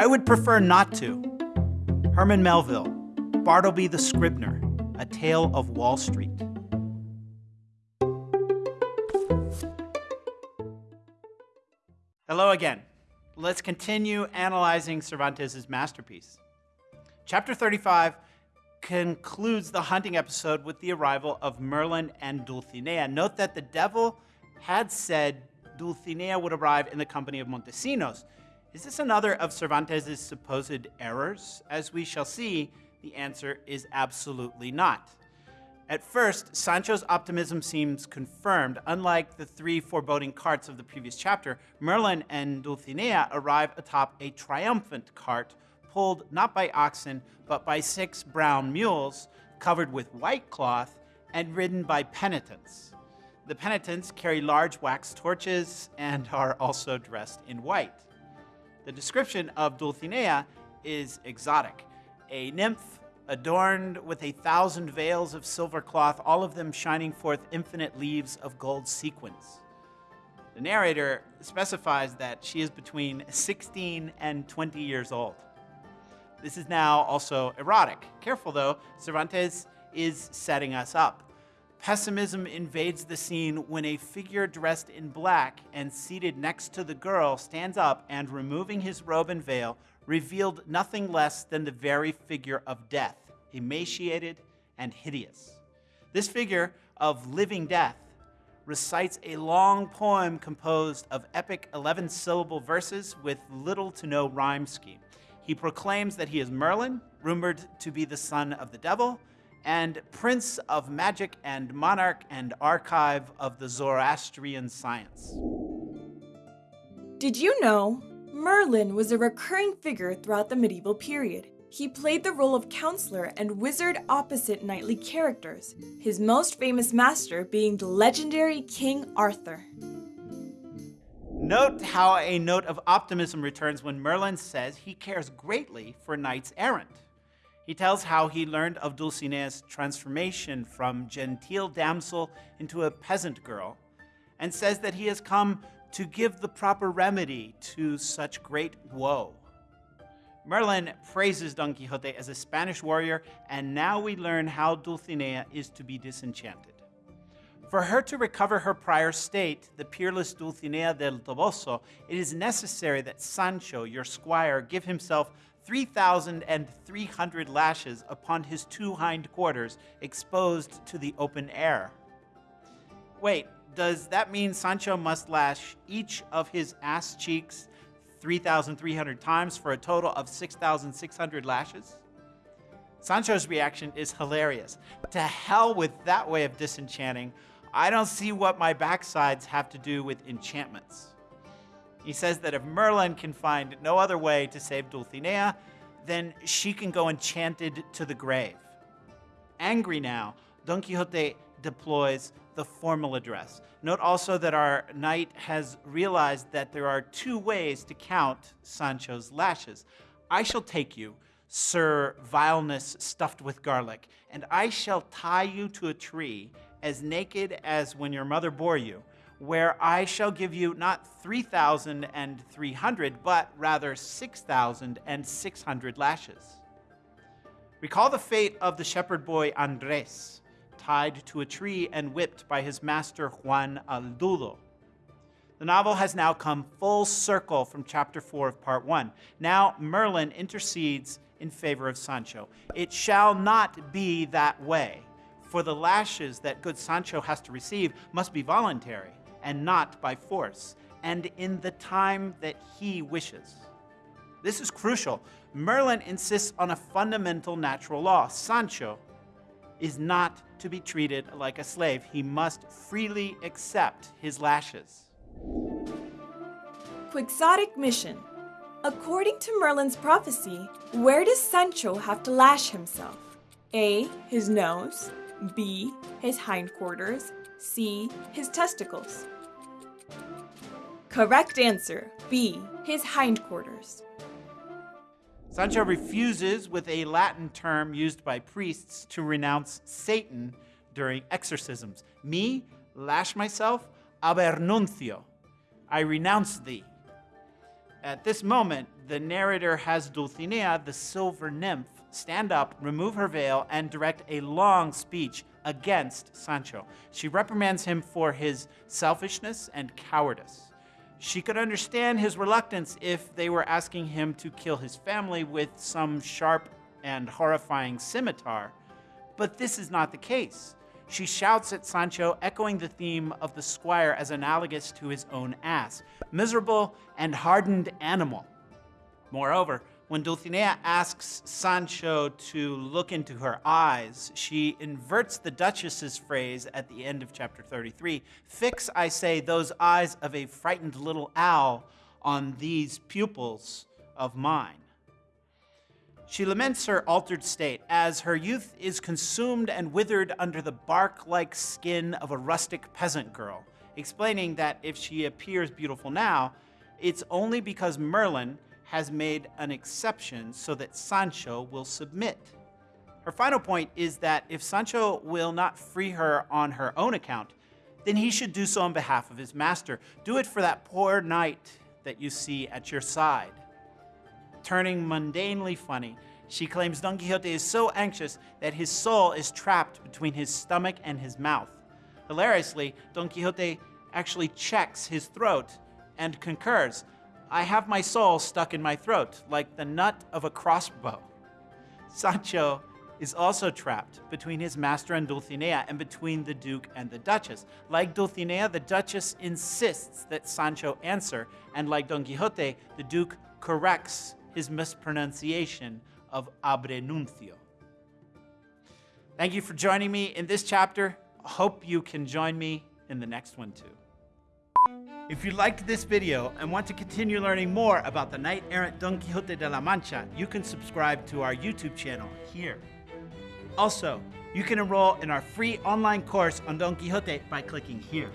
I would prefer not to. Herman Melville, Bartleby the Scrivener, A Tale of Wall Street. Hello again. Let's continue analyzing Cervantes' masterpiece. Chapter 35 concludes the hunting episode with the arrival of Merlin and Dulcinea. Note that the devil had said Dulcinea would arrive in the company of Montesinos. Is this another of Cervantes' supposed errors? As we shall see, the answer is absolutely not. At first, Sancho's optimism seems confirmed. Unlike the three foreboding carts of the previous chapter, Merlin and Dulcinea arrive atop a triumphant cart pulled not by oxen, but by six brown mules covered with white cloth and ridden by penitents. The penitents carry large wax torches and are also dressed in white. The description of Dulcinea is exotic. A nymph adorned with a thousand veils of silver cloth, all of them shining forth infinite leaves of gold sequins. The narrator specifies that she is between 16 and 20 years old. This is now also erotic. Careful though, Cervantes is setting us up. Pessimism invades the scene when a figure dressed in black and seated next to the girl stands up and, removing his robe and veil, revealed nothing less than the very figure of death, emaciated and hideous. This figure of living death recites a long poem composed of epic 11 syllable verses with little to no rhyme scheme. He proclaims that he is Merlin, rumored to be the son of the devil, and prince of magic and monarch and archive of the Zoroastrian science. Did you know Merlin was a recurring figure throughout the medieval period? He played the role of counselor and wizard opposite knightly characters, his most famous master being the legendary King Arthur. Note how a note of optimism returns when Merlin says he cares greatly for knights errant. He tells how he learned of Dulcinea's transformation from genteel damsel into a peasant girl, and says that he has come to give the proper remedy to such great woe. Merlin praises Don Quixote as a Spanish warrior, and now we learn how Dulcinea is to be disenchanted. For her to recover her prior state, the peerless Dulcinea del Toboso, it is necessary that Sancho, your squire, give himself 3,300 lashes upon his two hind quarters, exposed to the open air. Wait, does that mean Sancho must lash each of his ass cheeks 3,300 times for a total of 6,600 lashes? Sancho's reaction is hilarious. To hell with that way of disenchanting. I don't see what my backsides have to do with enchantments. He says that if Merlin can find no other way to save Dulcinea, then she can go enchanted to the grave. Angry now, Don Quixote deploys the formal address. Note also that our knight has realized that there are two ways to count Sancho's lashes. I shall take you, Sir Vileness stuffed with garlic, and I shall tie you to a tree as naked as when your mother bore you, where I shall give you not 3,300, but rather 6,600 lashes. Recall the fate of the shepherd boy Andres, tied to a tree and whipped by his master Juan Haldudo. The novel has now come full circle from chapter 4 of part 1. Now Merlin intercedes in favor of Sancho. It shall not be that way for the lashes that good Sancho has to receive must be voluntary and not by force, and in the time that he wishes. This is crucial. Merlin insists on a fundamental natural law. Sancho is not to be treated like a slave. He must freely accept his lashes. Quixotic mission. According to Merlin's prophecy, where does Sancho have to lash himself? A. His nose. B. His hindquarters. C. His testicles. Correct answer B. His hindquarters. Sancho refuses with a Latin term used by priests to renounce Satan during exorcisms. Me, lash myself, abernuncio. I renounce thee. At this moment, the narrator has Dulcinea, the silver nymph, stand up, remove her veil, and direct a long speech against Sancho. She reprimands him for his selfishness and cowardice. She could understand his reluctance if they were asking him to kill his family with some sharp and horrifying scimitar, but this is not the case. She shouts at Sancho, echoing the theme of the squire as analogous to his own ass miserable and hardened animal. Moreover, when Dulcinea asks Sancho to look into her eyes, she inverts the Duchess's phrase at the end of chapter 33 Fix, I say, those eyes of a frightened little owl on these pupils of mine. She laments her altered state as her youth is consumed and withered under the bark like skin of a rustic peasant girl, explaining that if she appears beautiful now, it's only because Merlin has made an exception so that Sancho will submit. Her final point is that if Sancho will not free her on her own account, then he should do so on behalf of his master. Do it for that poor knight that you see at your side. Turning mundanely funny, she claims Don Quixote is so anxious that his soul is trapped between his stomach and his mouth. Hilariously, Don Quixote actually checks his throat and concurs I have my soul stuck in my throat, like the nut of a crossbow. Sancho is also trapped between his master and Dulcinea and between the Duke and the Duchess. Like Dulcinea, the Duchess insists that Sancho answer, and like Don Quixote, the Duke corrects his mispronunciation of abrenuncio. Thank you for joining me in this chapter. Hope you can join me in the next one too. If you liked this video and want to continue learning more about the knight-errant Don Quixote de la Mancha, you can subscribe to our YouTube channel here. Also, you can enroll in our free online course on Don Quixote by clicking here.